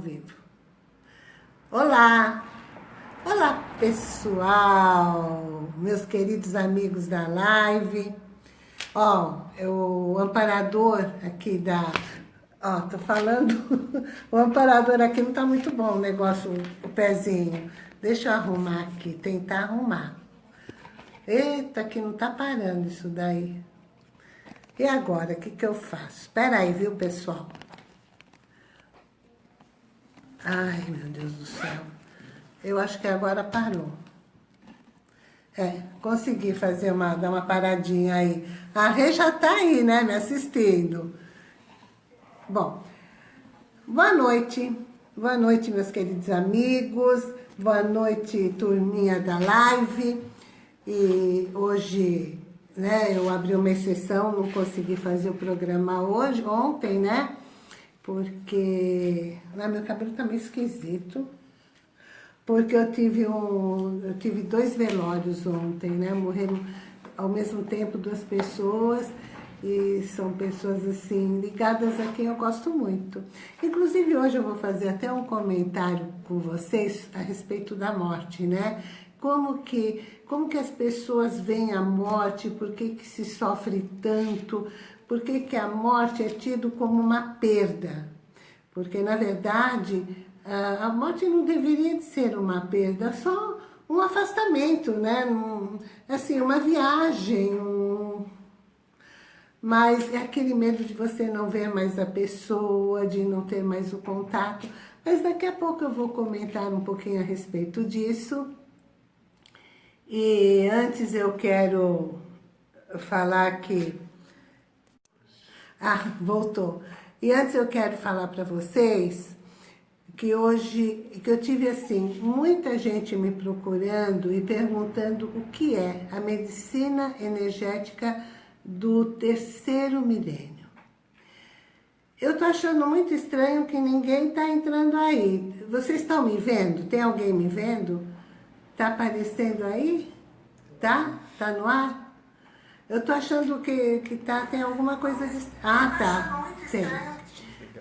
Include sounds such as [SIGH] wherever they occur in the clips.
vivo. Olá! Olá, pessoal! Meus queridos amigos da live. Ó, o amparador aqui da... Ó, tô falando... [LAUGHS] o amparador aqui não tá muito bom, o negócio, o pezinho. Deixa eu arrumar aqui, tentar arrumar. Eita, que não tá parando isso daí. E agora, o que que eu faço? Espera aí, viu, pessoal? Ai, meu Deus do céu. Eu acho que agora parou. É, consegui fazer uma, dar uma paradinha aí. A Rê já tá aí, né, me assistindo. Bom, boa noite. Boa noite, meus queridos amigos. Boa noite, turminha da live. E hoje, né, eu abri uma exceção, não consegui fazer o programa hoje, ontem, né? Porque ah, meu cabelo tá meio esquisito, porque eu tive, um, eu tive dois velórios ontem, né? Morreram ao mesmo tempo duas pessoas e são pessoas assim ligadas a quem eu gosto muito. Inclusive hoje eu vou fazer até um comentário com vocês a respeito da morte, né? Como que, como que as pessoas veem a morte, por que, que se sofre tanto, por que, que a morte é tido como uma perda? Porque, na verdade, a morte não deveria de ser uma perda, só um afastamento, né? assim, uma viagem, um... mas é aquele medo de você não ver mais a pessoa, de não ter mais o contato. Mas daqui a pouco eu vou comentar um pouquinho a respeito disso. E antes eu quero falar que ah, voltou. E antes eu quero falar para vocês que hoje, que eu tive assim, muita gente me procurando e perguntando o que é a medicina energética do terceiro milênio. Eu tô achando muito estranho que ninguém tá entrando aí. Vocês estão me vendo? Tem alguém me vendo? Tá aparecendo aí? Tá? Tá no ar? Eu tô achando que, que tá, tem alguma coisa... De... Ah, tá. Sim.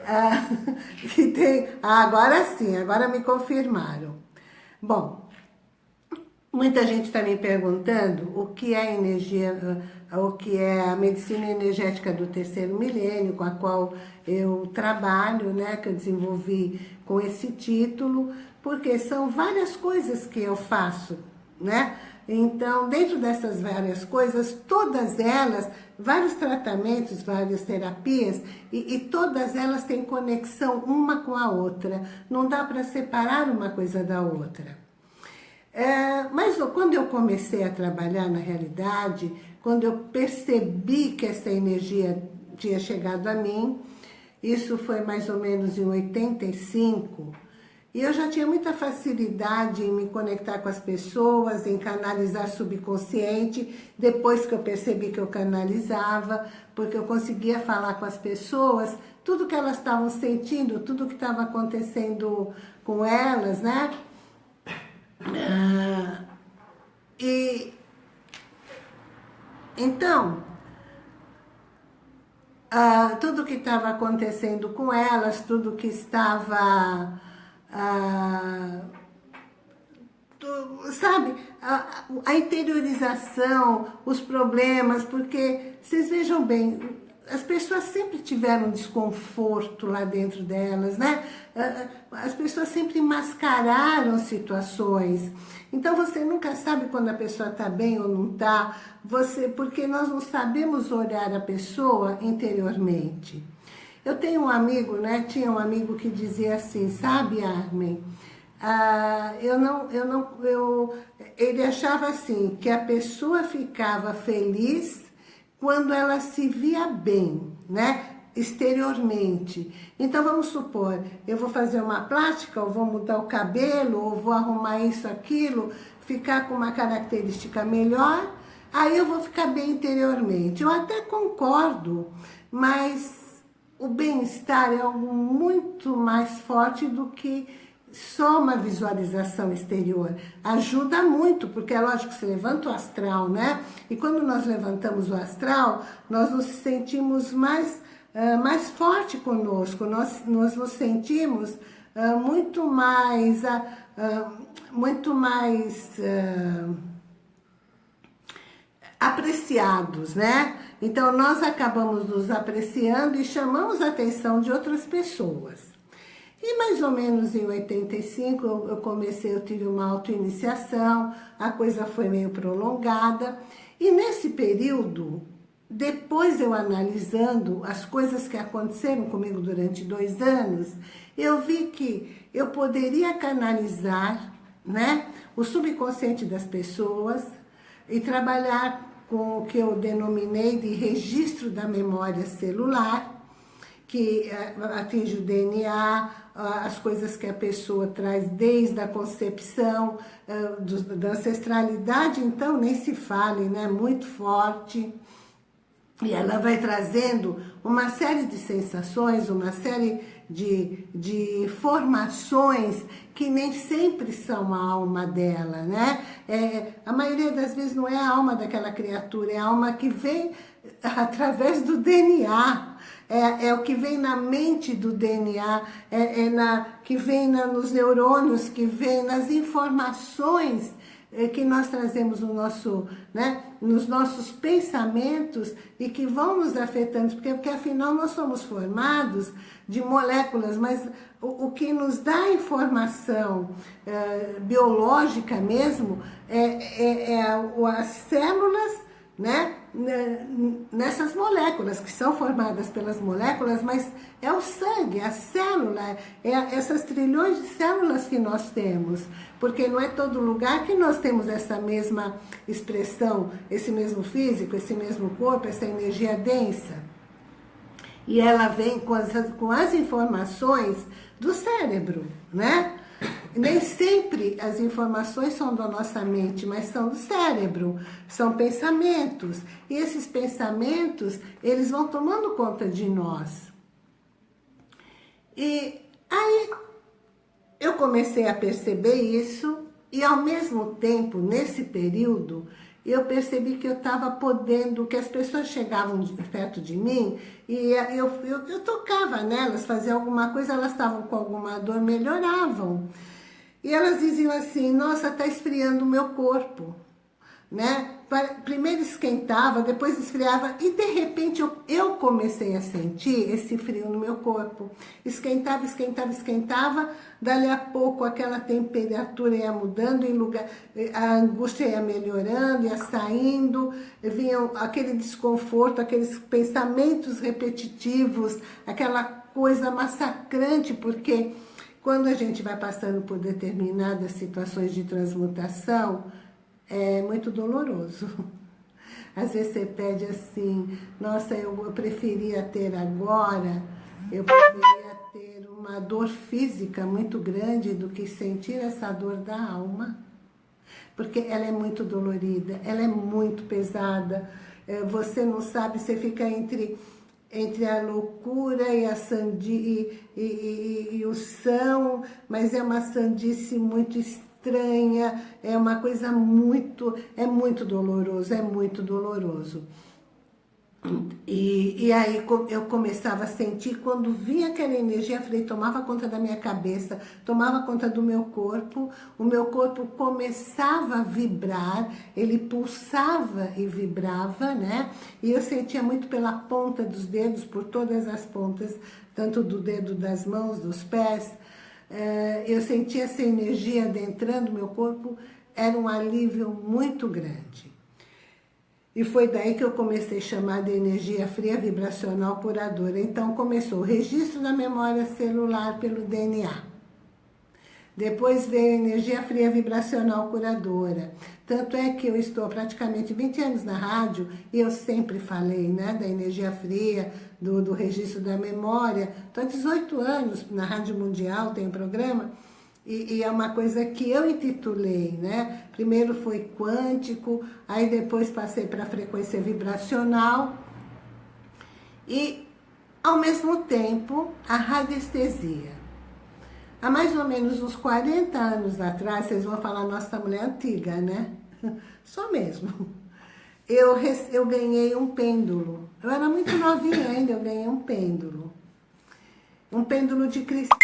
Ah, [LAUGHS] que tem... Ah, agora sim, agora me confirmaram. Bom, muita gente está me perguntando o que é energia, o que é a medicina energética do terceiro milênio, com a qual eu trabalho, né, que eu desenvolvi com esse título, porque são várias coisas que eu faço, né? Então, dentro dessas várias coisas, todas elas, vários tratamentos, várias terapias, e, e todas elas têm conexão uma com a outra. Não dá para separar uma coisa da outra. É, mas quando eu comecei a trabalhar na realidade, quando eu percebi que essa energia tinha chegado a mim, isso foi mais ou menos em 85, e eu já tinha muita facilidade em me conectar com as pessoas, em canalizar subconsciente, depois que eu percebi que eu canalizava, porque eu conseguia falar com as pessoas tudo que elas estavam sentindo, tudo que estava acontecendo com elas, né? Ah, e então, ah, tudo que estava acontecendo com elas, tudo que estava ah, sabe, a, a, interiorização, os problemas, porque vocês vejam bem, as pessoas sempre tiveram desconforto lá dentro delas, né? As pessoas sempre mascararam situações. Então você nunca sabe quando a pessoa está bem ou não está, você, porque nós não sabemos olhar a pessoa interiormente. Eu tenho um amigo, né? Tinha um amigo que dizia assim, sabe, Armin? Ah, eu não, eu não, eu, ele achava assim, que a pessoa ficava feliz quando ela se via bem, né? Exteriormente. Então, vamos supor, eu vou fazer uma plástica, ou vou mudar o cabelo, ou vou arrumar isso, aquilo, ficar com uma característica melhor, aí eu vou ficar bem interiormente. Eu até concordo, mas o bem-estar é algo muito mais forte do que só uma visualização exterior. Ajuda muito, porque é lógico que você levanta o astral, né? E quando nós levantamos o astral, nós nos sentimos mais, uh, mais forte conosco, nós, nós nos sentimos uh, muito mais, uh, muito mais apreciados, né? Então, nós acabamos nos apreciando e chamamos a atenção de outras pessoas. E mais ou menos em 85 eu comecei, eu tive uma auto-iniciação, a coisa foi meio prolongada. E nesse período, depois eu analisando as coisas que aconteceram comigo durante dois anos, eu vi que eu poderia canalizar né, o subconsciente das pessoas e trabalhar com o que eu denominei de registro da memória celular, que eh, atinge o DNA, as coisas que a pessoa traz desde a concepção, eh, da ancestralidade, então nem se fale, né? Muito forte. E ela vai trazendo uma série de sensações, uma série de, de informações que nem sempre são a alma dela, né? É, a maioria das vezes não é a alma daquela criatura, é a alma que vem [LAUGHS] através do DNA, é, é o que vem na mente do DNA, é, é na, que vem na, nos neurônios, que vem nas informações que nós trazemos no nosso, né, nos nossos pensamentos e que vão nos afetando, porque, porque afinal nós somos formados de moléculas, mas o, o que nos dá informação é, biológica mesmo é, é, é as células né, nessas moléculas, que são formadas pelas moléculas, mas é o sangue, a célula, é essas trilhões de células que nós temos, porque não é todo lugar que nós temos essa mesma expressão, esse mesmo físico, esse mesmo corpo, essa energia densa. E ela vem com as, com as informações do cérebro, né? Nem sempre as informações são da nossa mente, mas são do cérebro, são pensamentos. E esses pensamentos, eles vão tomando conta de nós. E aí eu comecei a perceber isso e ao mesmo tempo, nesse período, eu percebi que eu estava podendo, que as pessoas chegavam perto de mim e eu, eu, eu tocava nelas, fazia alguma coisa, elas estavam com alguma dor, melhoravam. E elas diziam assim, nossa, está esfriando o meu corpo, né? Primeiro esquentava, depois esfriava e de repente eu, eu comecei a sentir esse frio no meu corpo. Esquentava, esquentava, esquentava, dali a pouco aquela temperatura ia mudando, em lugar, a angústia ia melhorando, ia saindo, vinha aquele desconforto, aqueles pensamentos repetitivos, aquela coisa massacrante, porque quando a gente vai passando por determinadas situações de transmutação, é muito doloroso. [LAUGHS] Às vezes você pede assim, nossa, eu, preferia ter agora, eu preferia ter uma dor física muito grande do que sentir essa dor da alma. Porque ela é muito dolorida, ela é muito pesada, é, você não sabe, você fica entre entre a loucura e, a sandi, e, e, e, e o são, mas é uma sandice muito estranha, é uma coisa muito, é muito doloroso, é muito doloroso. E, e aí eu começava a sentir, quando vinha aquela energia, falei, tomava conta da minha cabeça, tomava conta do meu corpo, o meu corpo começava a vibrar, ele pulsava e vibrava, né? E eu sentia muito pela ponta dos dedos, por todas as pontas, tanto do dedo das mãos, dos pés, eu sentia essa energia adentrando meu corpo, era um alívio muito grande. E foi daí que eu comecei a chamar de energia fria vibracional curadora. Então começou o registro da memória celular pelo DNA. Depois veio a energia fria vibracional curadora. Tanto é que eu estou praticamente 20 anos na rádio e eu sempre falei né, da energia fria, do, do registro da memória. Estou há 18 anos na Rádio Mundial, tem um programa. E, e, é uma coisa que eu intitulei, né? Primeiro foi quântico, aí depois passei para frequência vibracional. E, ao mesmo tempo, a radiestesia. Há mais ou menos uns 40 anos atrás, vocês vão falar, nossa, mulher antiga, né? [LAUGHS] Só mesmo. Eu, eu ganhei um pêndulo. Eu era muito novinha ainda, eu ganhei um pêndulo. Um pêndulo de cristal.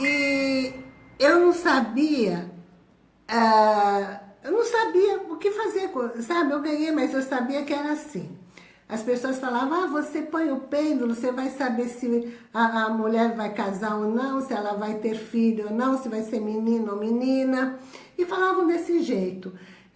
E eu não sabia, uh, eu não sabia o que fazer, sabe? Eu ganhei, mas eu sabia que era assim. As pessoas falavam, ah, você põe o pêndulo, você vai saber se a, a, mulher vai casar ou não, se ela vai ter filho ou não, se vai ser menino ou menina. E falavam desse jeito.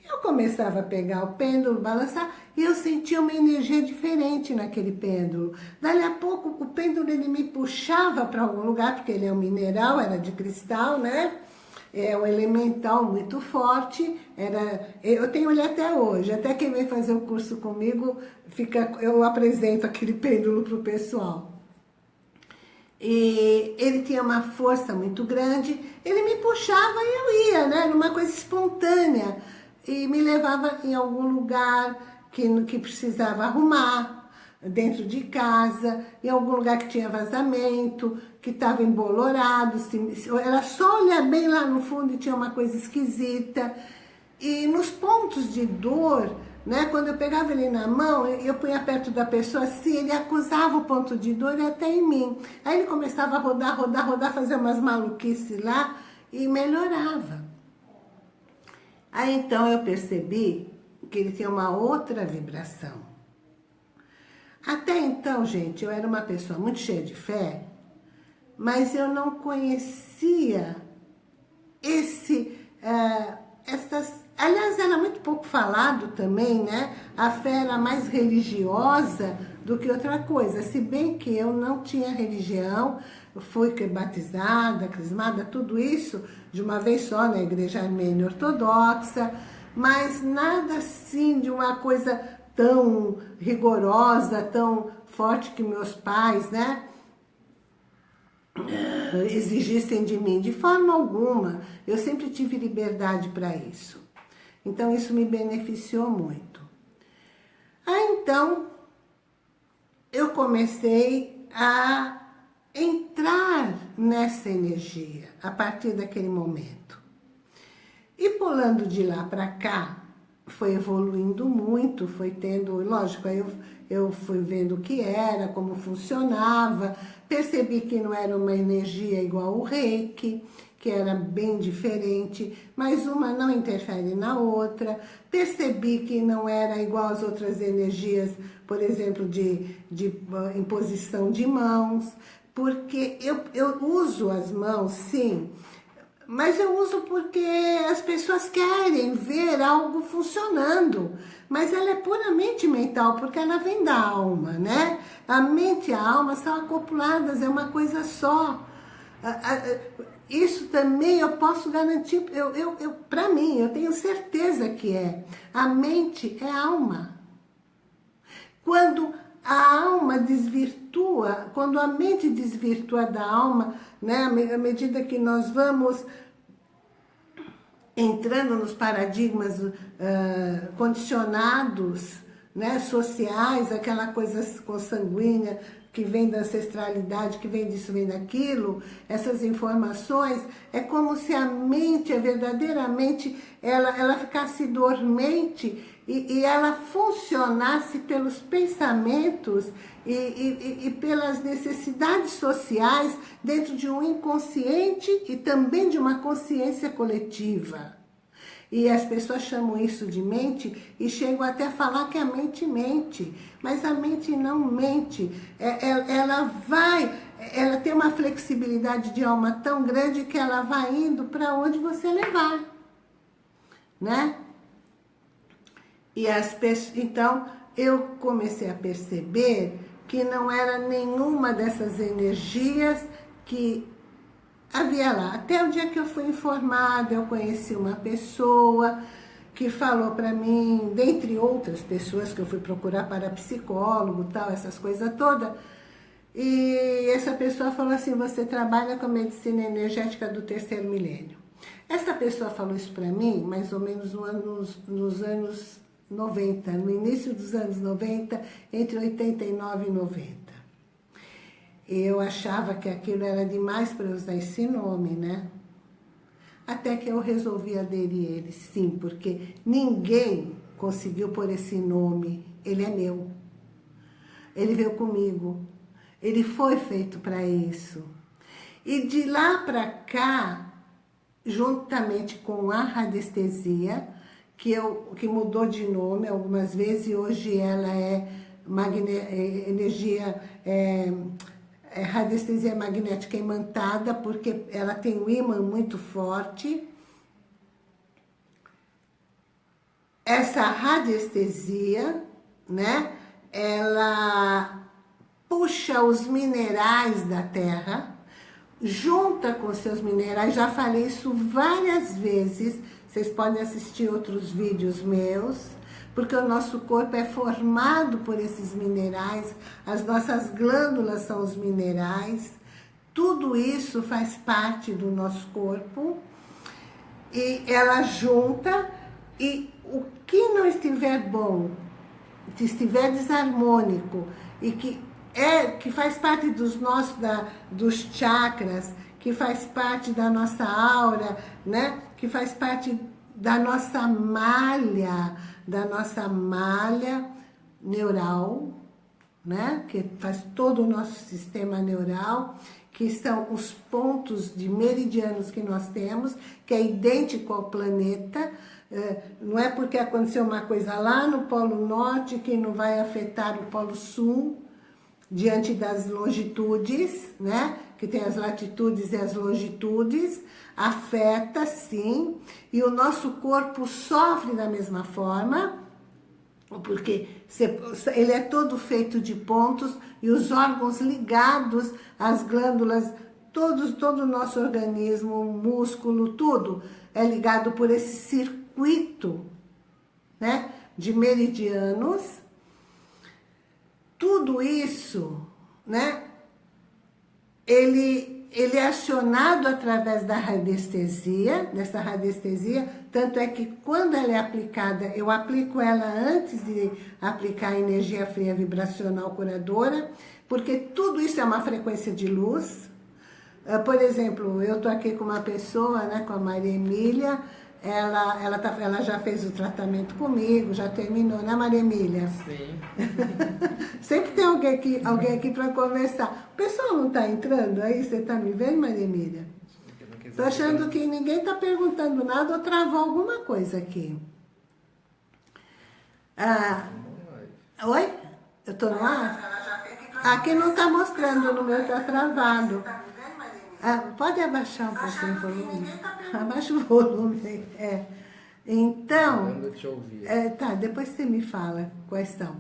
Eu começava a pegar o pêndulo, balançar, e eu sentia uma energia diferente naquele pêndulo. Dali a pouco, o pêndulo ele me puxava para algum lugar, porque ele é um mineral, era de cristal, né? é um elemental muito forte, era, eu tenho ele até hoje, até quem vem fazer o curso comigo, fica, eu apresento [LAUGHS] aquele pêndulo para o pessoal. E ele tinha uma força muito grande, ele me puxava e eu ia, né? Era uma coisa espontânea. E me levava em algum lugar que, que precisava arrumar, dentro de casa, em algum lugar que tinha vazamento, que estava embolorado, era só olhar bem lá no fundo e tinha uma coisa esquisita. E nos pontos de dor, né, quando eu pegava ele na mão, eu punha perto da pessoa assim, ele acusava o ponto de dor até em mim. Aí ele começava a rodar, rodar, rodar, fazer umas maluquices lá e melhorava. Aí então eu percebi que ele tinha uma outra vibração. Até então, gente, eu era uma pessoa muito cheia de fé, mas eu não conhecia esse, uh, essas... Aliás, era muito pouco falado também, né? A fé era mais religiosa do que outra coisa. Se bem que eu não tinha religião, fui batizada, crismada, tudo isso de uma vez só na igreja armênia ortodoxa, mas nada assim de uma coisa tão rigorosa, tão forte que meus pais, né? exigissem de mim, de forma alguma. Eu sempre tive liberdade para isso. Então, isso me beneficiou muito. Aí, então, eu comecei a entrar nessa energia a partir daquele momento. E pulando de lá para cá, foi evoluindo muito, foi tendo, lógico, aí eu, eu fui vendo o que era, como funcionava, percebi que não era uma energia igual o reiki, que era bem diferente, mas uma não interfere na outra, percebi que não era igual às outras energias, por exemplo, de, de uh, imposição de mãos, porque eu, eu uso as mãos, sim, mas eu uso porque as pessoas querem ver algo funcionando. Mas ela é puramente mental, porque ela vem da alma, né? A mente e a alma são acopladas, é uma coisa só. Isso também eu posso garantir, eu, eu, eu, para mim, eu tenho certeza que é. A mente é alma. Quando a alma desvirtua, quando a mente desvirtua da alma, né, à medida que nós vamos entrando nos paradigmas uh, condicionados, né, sociais, aquela coisa consanguínea que vem da ancestralidade, que vem disso, vem daquilo, essas informações, é como se a mente, verdadeiramente, ela, ela ficasse dormente e, e ela funcionasse pelos pensamentos e, e, e, pelas necessidades sociais dentro de um inconsciente e também de uma consciência coletiva. E as pessoas chamam isso de mente e chegam até a falar que a mente mente. Mas a mente não mente. É, é, ela vai, ela tem uma flexibilidade de alma tão grande que ela vai indo para onde você levar. Né? E as pessoas, então, eu comecei a perceber que não era nenhuma dessas energias que havia lá. Até o dia que eu fui informada, eu conheci uma pessoa que falou para mim, dentre outras pessoas que eu fui procurar para psicólogo, tal, essas coisas todas, e essa pessoa falou assim, você trabalha com medicina energética do terceiro milênio. Essa pessoa falou isso para mim, mais ou menos nos, nos anos 90, no início dos anos 90, entre 89 e 90. Eu achava que aquilo era demais para usar esse nome, né? Até que eu resolvi aderir a ele, sim, porque ninguém conseguiu pôr esse nome, ele é meu. Ele veio comigo, ele foi feito para isso. E de lá para cá, juntamente com a radiestesia, que, eu, que mudou de nome algumas vezes e hoje ela é, é energia, é, é radiestesia magnética imantada, porque ela tem um ímã muito forte. Essa radiestesia, né, ela puxa os minerais da terra, junta com seus minerais, já falei isso várias vezes, vocês podem assistir outros vídeos meus, porque o nosso corpo é formado por esses minerais, as nossas glândulas são os minerais, tudo isso faz parte do nosso corpo, e ela junta, e o que não estiver bom, se estiver desarmônico, e que, é, que faz parte dos nossos, da, dos chakras, que faz parte da nossa aura, né? que faz parte da nossa malha, da nossa malha neural, né? que faz todo o nosso sistema neural, que são os pontos de meridianos que nós temos, que é idêntico ao planeta, é, não é porque aconteceu uma coisa lá no Polo Norte que não vai afetar o Polo Sul, diante das longitudes, né? Que tem as latitudes e as longitudes, afeta sim, e o nosso corpo sofre da mesma forma, porque ele é todo feito de pontos e os órgãos ligados às glândulas, todos, todo o nosso organismo, músculo, tudo é ligado por esse circuito né, de meridianos. Tudo isso né, ele, ele é acionado através da radiestesia, dessa radiestesia, tanto é que quando ela é aplicada, eu aplico ela antes de aplicar a energia fria vibracional curadora, porque tudo isso é uma frequência de luz. Ah, por exemplo, eu estou aqui com uma pessoa, né, com a Maria Emília, ela, ela, tá, ela já fez o tratamento comigo, já terminou, né, Maria Emília? Sim. [LAUGHS] Sempre tem alguém aqui, alguém aqui para conversar. O pessoal não está entrando aí? Você está me vendo, Maria Emília? Estou achando que ninguém está perguntando nada ou travou alguma coisa aqui. Ah, oi? Eu estou no ar? Aqui não está mostrando, no meu está travado. Ah, pode abaixar um pouquinho o volume? Abaixa o volume, [LAUGHS] é. Então, é, tá, depois você me fala quais são.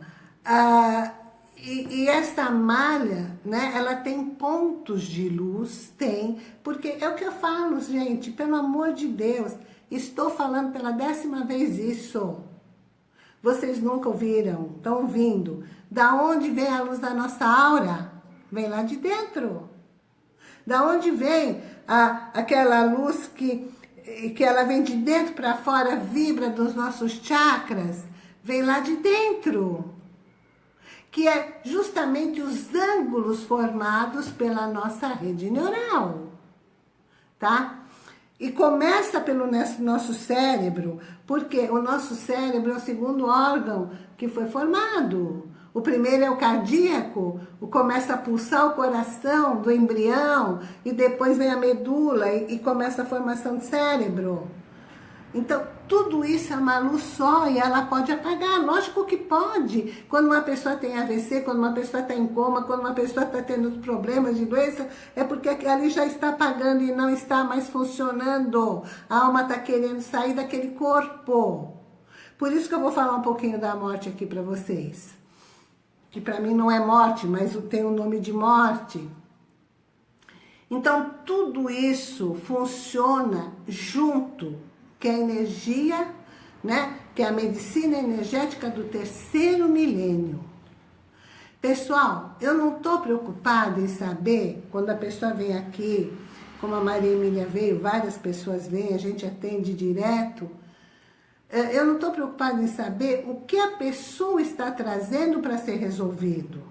Ah, e, e esta malha, né, ela tem pontos de luz, tem, porque é o que eu falo, gente, pelo amor de Deus, estou falando pela décima vez isso. Vocês nunca ouviram, estão ouvindo. Da onde vem a luz da nossa aura? Vem lá de dentro. Da onde vem a, aquela luz que, que ela vem de dentro para fora, vibra dos nossos chakras? Vem lá de dentro. Que é justamente os ângulos formados pela nossa rede neural. Tá? E começa pelo nosso cérebro, porque o nosso cérebro é o segundo órgão que foi formado. O primeiro é o cardíaco, começa a pulsar o coração do embrião e depois vem a medula e, e começa a formação do cérebro. Então, tudo isso é uma luz só e ela pode apagar. Lógico que pode. Quando uma pessoa tem AVC, quando uma pessoa está em coma, quando uma pessoa está tendo problemas de doença, é porque ali já está apagando e não está mais funcionando. A alma está querendo sair daquele corpo. Por isso que eu vou falar um pouquinho da morte aqui para vocês que para mim não é morte, mas tem o nome de morte. Então, tudo isso funciona junto, que é a energia, né? que é a medicina energética do terceiro milênio. Pessoal, eu não estou preocupada em saber, quando a pessoa vem aqui, como a Maria Emília veio, várias pessoas vêm, a gente atende direto, eu não estou preocupada em saber o que a pessoa está trazendo para ser resolvido.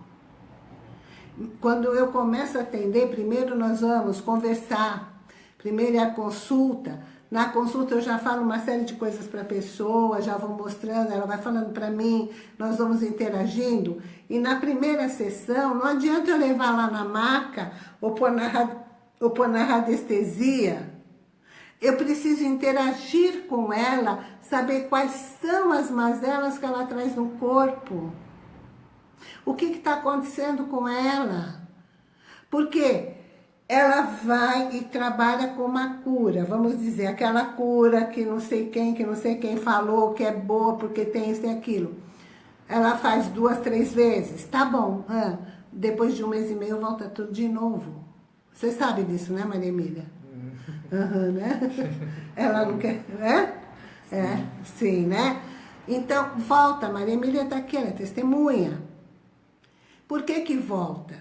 Quando eu começo a atender, primeiro nós vamos conversar. Primeiro é a consulta. Na consulta eu já falo uma série de coisas para a pessoa, já vou mostrando, ela vai falando para mim, nós vamos interagindo. E na primeira sessão, não adianta eu levar lá na maca ou pôr na ou pôr na radiestesia, eu preciso interagir com ela, saber quais são as mazelas que ela traz no corpo. O que está acontecendo com ela? Porque ela vai e trabalha com uma cura, vamos dizer, aquela cura que não sei quem, que não sei quem falou, que é boa porque tem isso e aquilo. Ela faz duas, três vezes, tá bom. Ah, depois de um mês e meio volta tudo de novo. Você sabe disso, né, Maria Emília? Uhum, né? [LAUGHS] Ela não quer, né? É, sim, né? Então, volta, Maria Emília está aqui, ela é testemunha. Por que que volta?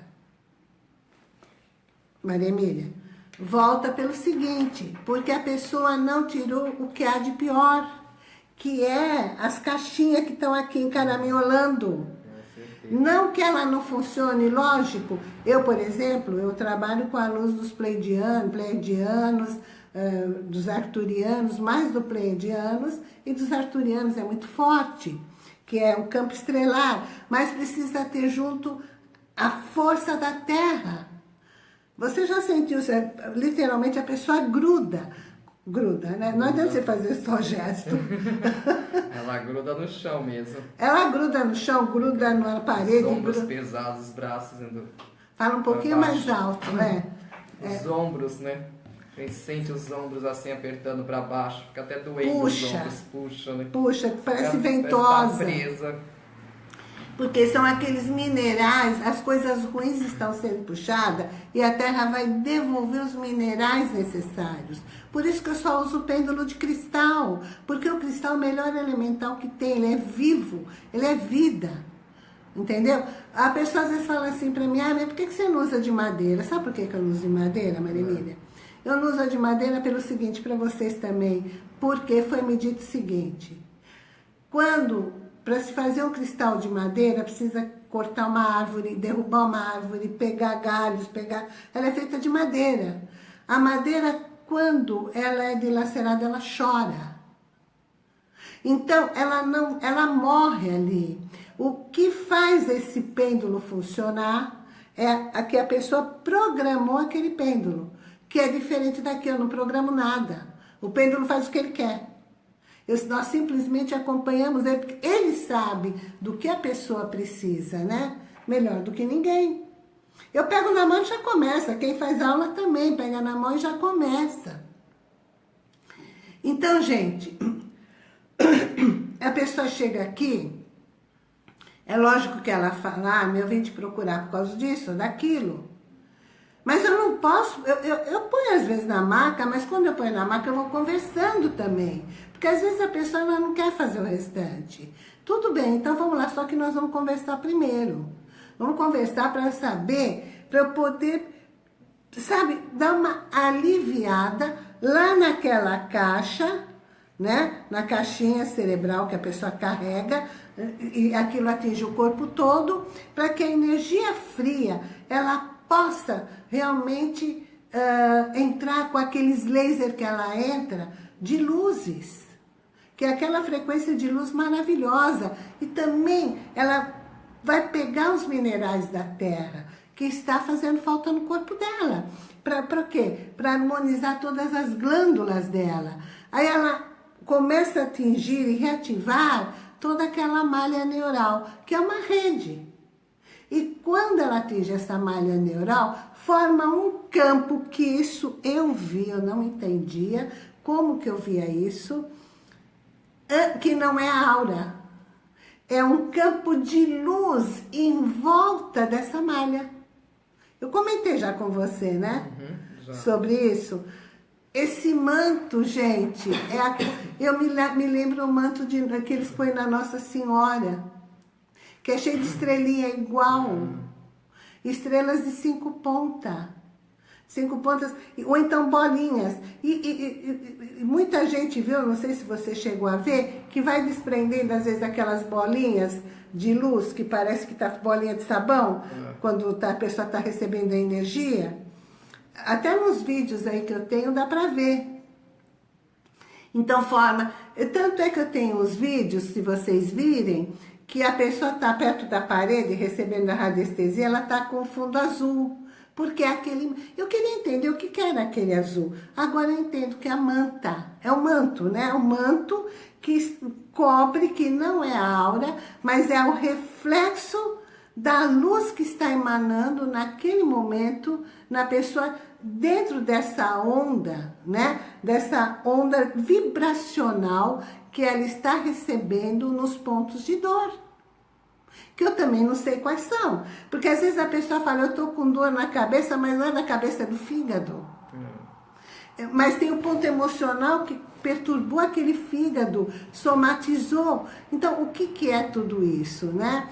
Maria Emília, volta pelo seguinte, porque a pessoa não tirou o que há de pior, que é as caixinhas que estão aqui encaraminholando. Não que ela não funcione, lógico. Eu, por exemplo, eu trabalho com a luz dos pleidianos, pleidianos, uh, dos arturianos, mais do pleidianos e dos arturianos é muito forte, que é um campo estrelar, mas precisa ter junto a força da terra. Você já sentiu, literalmente a pessoa gruda gruda, né? Não adianta você fazer só gesto. [LAUGHS] Ela gruda no chão mesmo. Ela gruda no chão, gruda na parede. Os ombros gruda... pesados, os braços indo Fala um pouquinho mais alto, né? [LAUGHS] Os é. ombros, né? A gente sente os ombros assim apertando para baixo, fica até doendo puxa, os ombros, puxa, né? Puxa, parece é, ventosa. Parece tá presa porque são aqueles minerais, as coisas ruins estão sendo puxadas e a Terra vai devolver os minerais necessários. Por isso que eu só uso o pêndulo de cristal, porque o cristal é o melhor elemental que tem, ele é vivo, ele é vida. Entendeu? A pessoa às vezes fala assim para mim, ah, mas por que você não usa de madeira? Sabe por que eu não uso de madeira, Marimília? Eu não uso de madeira pelo seguinte, para vocês também, porque foi me dito o seguinte, quando para se fazer um cristal de madeira, precisa cortar uma árvore, derrubar uma árvore, pegar galhos, pegar... Ela é feita de madeira. A madeira, quando ela é dilacerada, ela chora. Então, ela não, ela morre ali. O que faz esse pêndulo funcionar é que a pessoa programou aquele pêndulo, que é diferente daqui, eu não programo nada. O pêndulo faz o que ele quer nós simplesmente acompanhamos ele, porque ele sabe do que a pessoa precisa, né? Melhor do que ninguém. Eu pego na mão e já começa. Quem faz aula também pega na mão e já começa. Então, gente, [CLEARS THROAT] a pessoa chega aqui, é lógico que ela fala, ah, eu vim te procurar por causa disso, daquilo. Mas eu não posso, eu, eu, eu ponho às vezes na maca, mas quando eu ponho na maca eu vou conversando também. Porque às vezes a pessoa não quer fazer o restante. Tudo bem, então vamos lá, só que nós vamos conversar primeiro. Vamos conversar para saber, para eu poder, sabe, dar uma aliviada lá naquela caixa, né? Na caixinha cerebral que a pessoa carrega, e aquilo atinge o corpo todo, para que a energia fria, ela possa realmente uh, entrar com aqueles lasers que ela entra, de luzes que é aquela frequência de luz maravilhosa. E também ela vai pegar os minerais da Terra, que está fazendo falta no corpo dela. Para quê? Para harmonizar todas as glândulas dela. Aí ela começa a atingir e reativar toda aquela malha neural, que é uma rede. E quando ela atinge essa malha neural, forma um campo que isso eu vi, eu não entendia como que eu via isso, que não é a aura. É um campo de luz em volta dessa malha. Eu comentei já com você, né? Uhum, Sobre isso. Esse manto, gente, é a, eu me, me lembro o manto de, que eles põem na Nossa Senhora, que é cheio de estrelinha igual. Uhum. Estrelas de cinco pontas cinco pontas, ou então bolinhas. E, e, e, muita gente viu, não sei se você chegou a ver, que vai desprendendo às vezes aquelas bolinhas de luz, que parece que tá bolinha de sabão, é. quando tá, a pessoa está recebendo a energia. Até nos vídeos aí que eu tenho dá para ver. Então forma, tanto é que eu tenho os vídeos, se vocês virem, que a pessoa está perto da parede recebendo a radiestesia, ela está com fundo azul. Porque aquele... Eu queria entender o que era aquele azul. Agora eu entendo que é a manta. É o manto, né? É o manto que cobre, que não é a aura, mas é o reflexo da luz que está emanando naquele momento na pessoa dentro dessa onda, né? Dessa onda vibracional que ela está recebendo nos pontos de dor. Que eu também não sei quais são. Porque às vezes a pessoa fala, eu estou com dor na cabeça, mas não é na cabeça, é do fígado. É. Mas tem o um ponto emocional que perturbou aquele fígado, somatizou. Então, o que, que é tudo isso, né?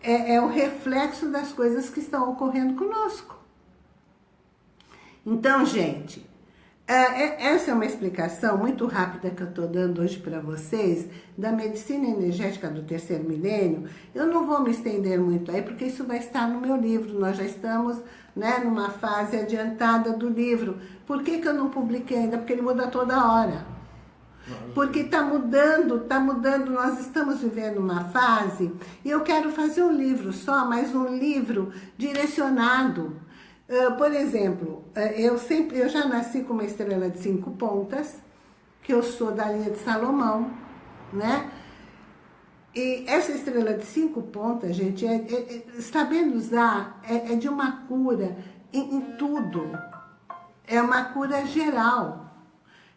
É, é o reflexo das coisas que estão ocorrendo conosco. Então, gente, essa é uma explicação muito rápida que eu estou dando hoje para vocês da medicina energética do terceiro milênio. Eu não vou me estender muito aí, porque isso vai estar no meu livro. Nós já estamos né, numa fase adiantada do livro. Por que, que eu não publiquei ainda? Porque ele muda toda hora. Porque está mudando, está mudando, nós estamos vivendo uma fase, e eu quero fazer um livro só, mas um livro direcionado Uh, por exemplo, uh, eu sempre, eu já nasci com uma estrela de cinco pontas, que eu sou da linha de Salomão, né? E essa estrela de cinco pontas, gente, é, é, é sabendo usar, é, é, de uma cura em, em tudo. É uma cura geral.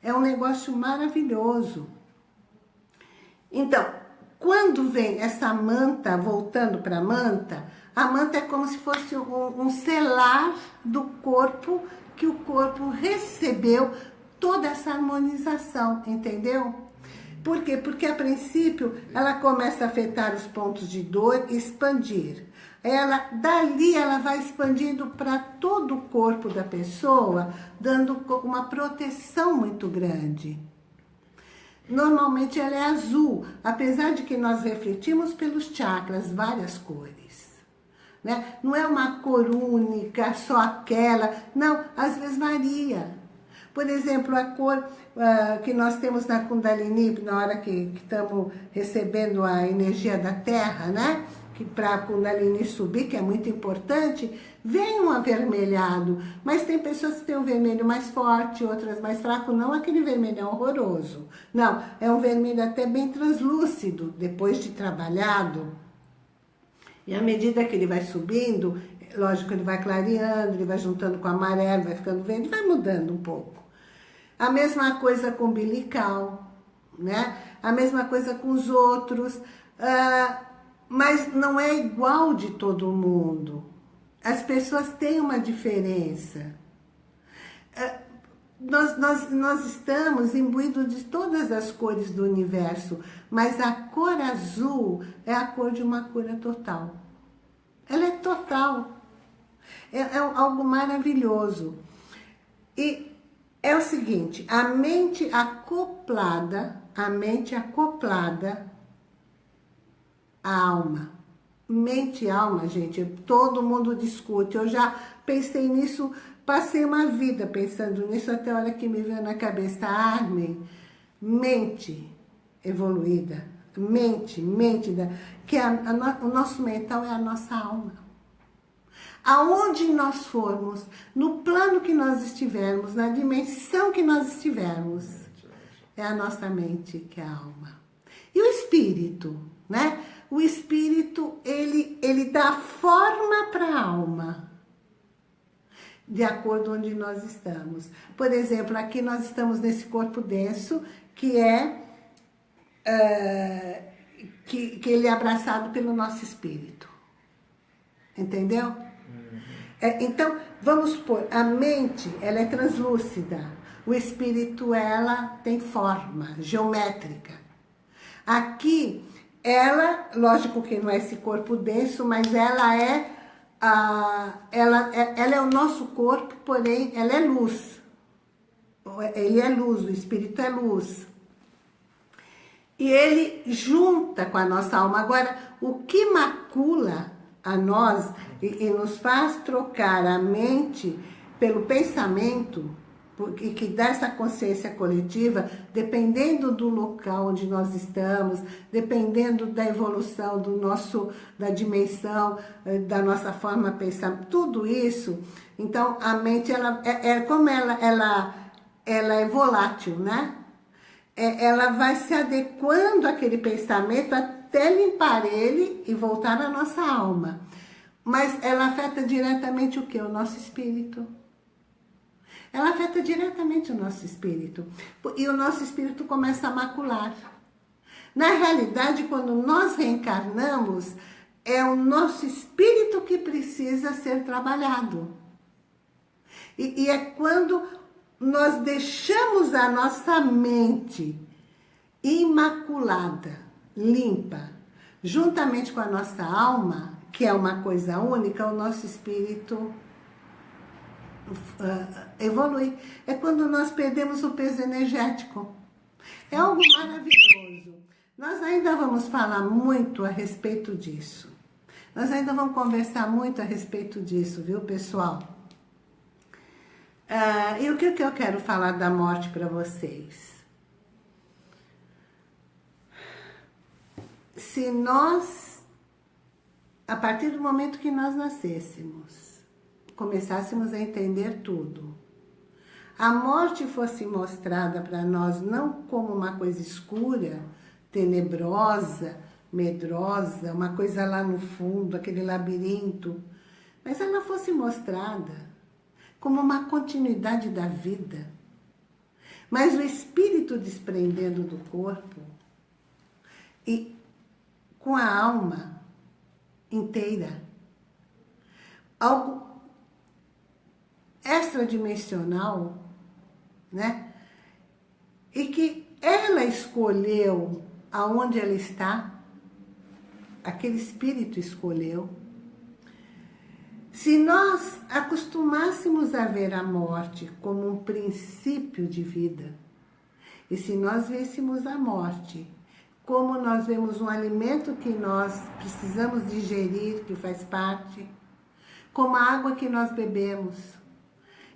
É um negócio maravilhoso. Então, quando vem essa manta, voltando para a manta, a manta é como se fosse um, selar do corpo, que o corpo recebeu toda essa harmonização, entendeu? Por quê? Porque a princípio ela começa a afetar os pontos de dor e expandir. Ela, dali ela vai expandindo para todo o corpo da pessoa, dando uma proteção muito grande. Normalmente ela é azul, apesar de que nós refletimos pelos chakras várias cores. Né? Não é uma cor única, só aquela. Não, às vezes varia. Por exemplo, a cor uh, que nós temos na Kundalini, na hora que, estamos recebendo a energia da Terra, né? Que para a Kundalini subir, que é muito importante, vem um avermelhado. Mas tem pessoas que têm um vermelho mais forte, outras mais fraco, não aquele vermelhão horroroso. Não, é um vermelho até bem translúcido, depois de trabalhado. E à medida que ele vai subindo, lógico, ele vai clareando, ele vai juntando com o amarelo, vai ficando verde, vai mudando um pouco. A mesma coisa com o umbilical, né? A mesma coisa com os outros, uh, mas não é igual de todo mundo. As pessoas têm uma diferença. Nós, nós, nós estamos imbuídos de todas as cores do universo, mas a cor azul é a cor de uma cura total. Ela é total. É, é algo maravilhoso. E é o seguinte, a mente acoplada, a mente acoplada à alma. Mente e alma, gente, todo mundo discute. Eu já pensei nisso Passei uma vida pensando nisso até a hora que me veio na cabeça, Armin, mente evoluída, mente, mente, da, que a, a, o nosso mental é a nossa alma. Aonde nós formos, no plano que nós estivermos, na dimensão que nós estivermos, é a nossa mente que é a alma. E o espírito, né? O espírito, ele, ele dá forma para a alma de acordo onde nós estamos. Por exemplo, aqui nós estamos nesse corpo denso, que é, uh, que, que ele é abraçado pelo nosso espírito. Entendeu? Uhum. É, então, vamos supor, a mente, ela é translúcida. O espírito, ela tem forma geométrica. Aqui, ela, lógico que não é esse corpo denso, mas ela é ela, ela é o nosso corpo, porém ela é luz. Ele é luz, o Espírito é luz. E ele junta com a nossa alma. Agora, o que macula a nós e, e nos faz trocar a mente pelo pensamento, e que dá essa consciência coletiva, dependendo do local onde nós estamos, dependendo da evolução do nosso, da dimensão, eh, da nossa forma de pensar, tudo isso, então a mente, ela, é, é como ela, ela, ela é volátil, né? É, ela vai se adequando àquele pensamento até limpar ele e voltar à nossa alma. Mas ela afeta diretamente o que? O nosso espírito. Ela afeta diretamente o nosso espírito. E o nosso espírito começa a macular. Na realidade, quando nós reencarnamos, é o nosso espírito que precisa ser trabalhado. E, e é quando nós deixamos a nossa mente imaculada, limpa, juntamente com a nossa alma, que é uma coisa única, o nosso espírito uh, evolui. É quando nós perdemos o peso energético. É algo maravilhoso. Nós ainda vamos falar muito a respeito disso. Nós ainda vamos conversar muito a respeito disso, viu, pessoal? Uh, e o que, que eu quero falar da morte para vocês? Se nós, a partir do momento que nós nascêssemos, começássemos a entender tudo. A morte fosse mostrada para nós não como uma coisa escura, tenebrosa, medrosa, uma coisa lá no fundo, aquele labirinto, mas ela fosse mostrada como uma continuidade da vida. Mas o espírito desprendendo do corpo e com a alma inteira. Algo extradimensional, né? E que ela escolheu aonde ela está, aquele espírito escolheu. Se nós acostumássemos a ver a morte como um princípio de vida, e se nós vêssemos a morte como nós vemos um alimento que nós precisamos digerir, que faz parte, como a água que nós bebemos,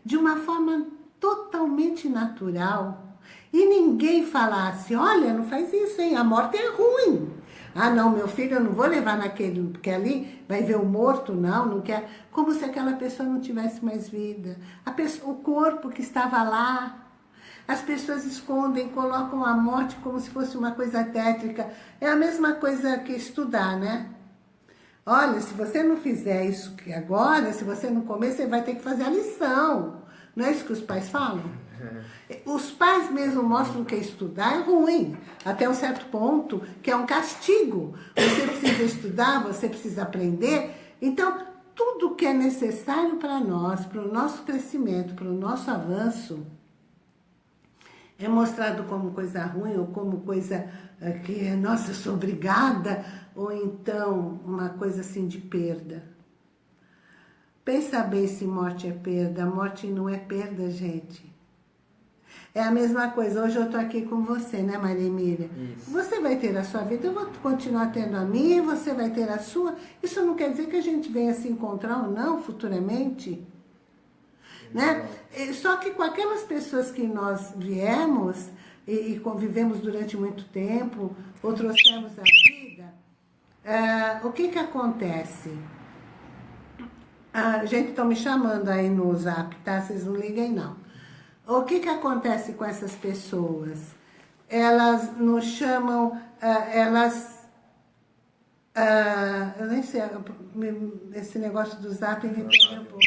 de uma forma totalmente natural e ninguém falasse, olha, não faz isso, hein? A morte é ruim. Ah, não, meu filho, eu não vou levar naquele, porque ali vai ver o morto, não, não quer. Como se aquela pessoa não tivesse mais vida. Pessoa, o corpo que estava lá. As pessoas escondem, colocam a morte como se fosse uma coisa tétrica. É a mesma coisa que estudar, né? Olha, se você não fizer isso que agora, se você não comer, você vai ter que fazer a lição. Não é isso que os pais falam? É. Os pais mesmo mostram que estudar é ruim, até um certo ponto, que é um castigo. Você precisa estudar, você precisa aprender. Então, tudo que é necessário para nós, para o nosso crescimento, para o nosso avanço, é mostrado como coisa ruim ou como coisa eh, que, nossa, eu sou obrigada, ou então uma coisa assim de perda. Pensa bem se morte é perda. Morte não é perda, gente. É a mesma coisa. Hoje eu tô aqui com você, né, Maria Emília? Isso. Você vai ter a sua vida, eu vou continuar tendo a minha, você vai ter a sua. Isso não quer dizer que a gente venha se encontrar ou não futuramente. Né? Só que com aquelas pessoas que nós viemos e, e convivemos durante muito tempo, ou trouxemos a uh, o que que acontece? Ah, gente, estão me chamando aí no zap, tá? Vocês não liguem, não. O que que acontece com essas pessoas? Elas nos chamam, uh, elas... Uh, eu nem sei, esse negócio do zap me perdeu um pouco.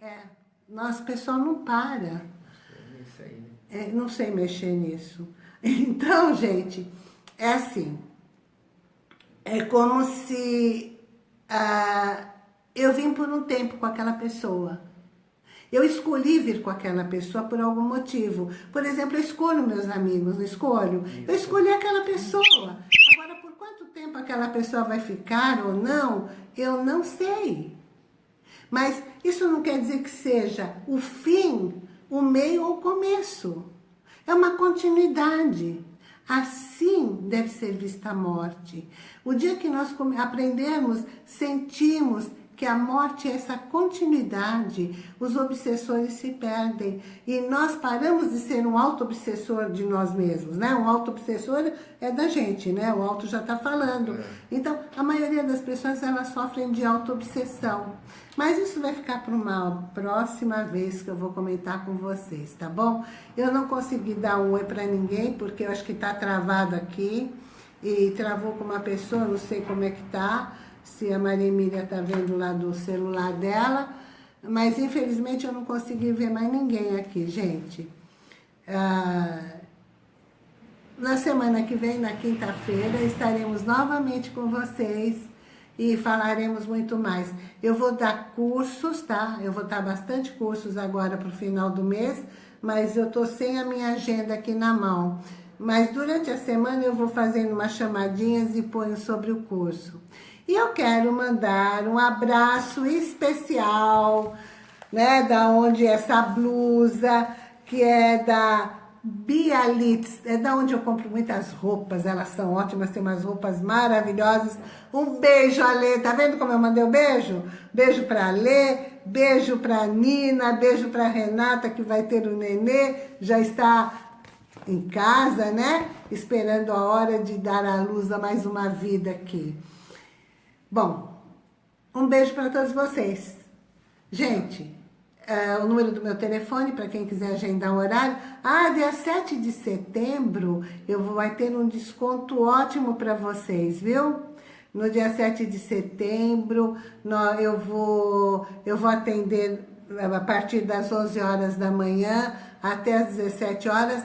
É, nossa, o pessoal não para. É, não sei mexer nisso. [LAUGHS] Então, gente, é assim. É como se... Uh, eu vim por um tempo com aquela pessoa. Eu escolhi vir com aquela pessoa por algum motivo. Por exemplo, eu escolho meus amigos, não escolho? Eu escolhi aquela pessoa. Agora, por quanto tempo aquela pessoa vai ficar ou não, eu não sei. Mas isso não quer dizer que seja o fim, o meio ou o começo. É uma continuidade. Assim deve ser vista a morte. O dia que nós aprendemos, sentimos que a morte é essa continuidade, os obsessores se perdem. E nós paramos de ser um auto-obsessor de nós mesmos, né? Um auto-obsessor é da gente, né? O auto já está falando. É. Então, a maioria das pessoas, elas sofrem de auto-obsessão. Mas isso vai ficar para uma próxima vez que eu vou comentar com vocês, tá bom? Eu não consegui dar um oi para ninguém, porque eu acho que está travado aqui. E travou com uma pessoa, não sei como é que tá se a Maria Emília está vendo lá do celular dela, mas infelizmente eu não consegui ver mais ninguém aqui, gente. Ah, na semana que vem, na quinta-feira, estaremos novamente com vocês e falaremos muito mais. Eu vou dar cursos, tá? Eu vou dar bastante cursos agora para o final do mês, mas eu tô sem a minha agenda aqui na mão. Mas durante a semana eu vou fazendo umas chamadinhas e ponho sobre o curso. E eu quero mandar um abraço especial, né, da onde essa blusa, que é da Bialitz, é da onde eu compro muitas roupas, elas são ótimas, tem umas roupas maravilhosas. Um beijo, Ale, tá vendo como eu mandei o um beijo? Beijo pra Ale, beijo pra Nina, beijo pra Renata, que vai ter o nenê, já está em casa, né? Esperando a hora de dar à luz a mais uma vida aqui. Bom, um beijo para todos vocês. Gente, é, o número do meu telefone, para quem quiser agendar um horário. Ah, dia 7 de setembro, eu vou, vai ter um desconto ótimo para vocês, viu? No dia 7 de setembro, eu vou, eu vou atender a partir das 11 horas da manhã até as 17 horas,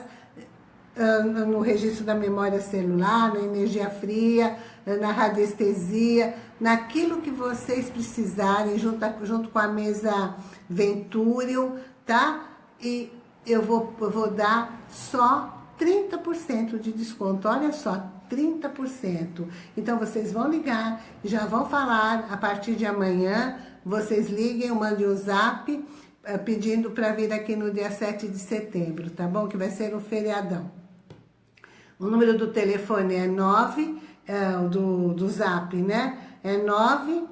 ah, no registro da memória celular, na energia fria, na radiestesia, naquilo que vocês precisarem, junto, junto com a mesa Venturium, tá? E eu vou, eu vou dar só 30% de desconto, olha só, 30%. Então, vocês vão ligar, já vão falar, a partir de amanhã, vocês liguem, mandem um zap, eh, pedindo para vir aqui no dia 7 de setembro, tá bom? Que vai ser um feriadão. O número do telefone é 9, é, do, do zap, né? É 9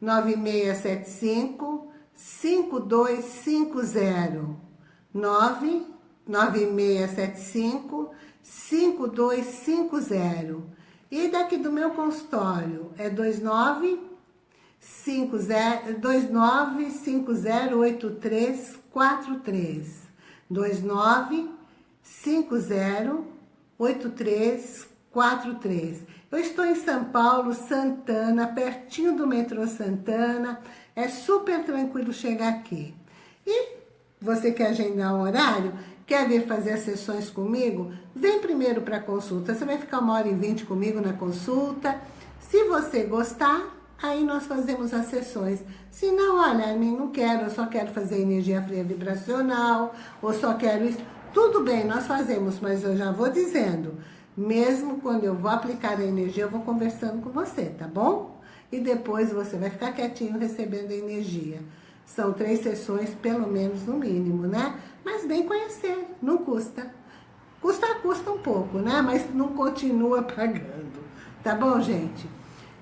9675 5250. 9 9675 5250. E daqui do meu consultório é 29 29508343 29 8343. Eu estou em São Paulo, Santana, pertinho do metrô Santana. É super tranquilo chegar aqui. E você quer agendar um horário? Quer vir fazer as sessões comigo? Vem primeiro para a consulta. Você vai ficar uma hora e vinte comigo na consulta. Se você gostar, aí nós fazemos as sessões. Se não, olha, mim não quero, eu só quero fazer energia fria vibracional, ou só quero isso. Tudo bem, nós fazemos, mas eu já vou dizendo, mesmo quando eu vou aplicar a energia, eu vou conversando com você, tá bom? E depois você vai ficar quietinho recebendo a energia. São três sessões, pelo menos, no mínimo, né? Mas bem conhecer, não custa. Custa, custa um pouco, né? Mas não continua [LAUGHS] pagando. Tá bom, gente?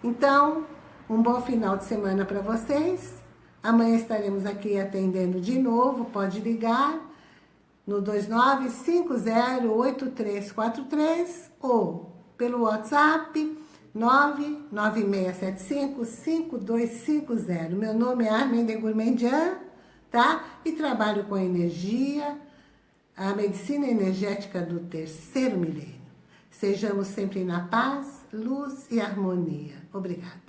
Então, um bom final de semana para vocês. Amanhã estaremos aqui atendendo de novo, pode ligar no 29508343 ou pelo WhatsApp 996755250. Meu nome é Armin Gourmandian, tá? E trabalho com energia, a medicina energética do terceiro milênio. Sejamos sempre na paz, luz e harmonia. Obrigada.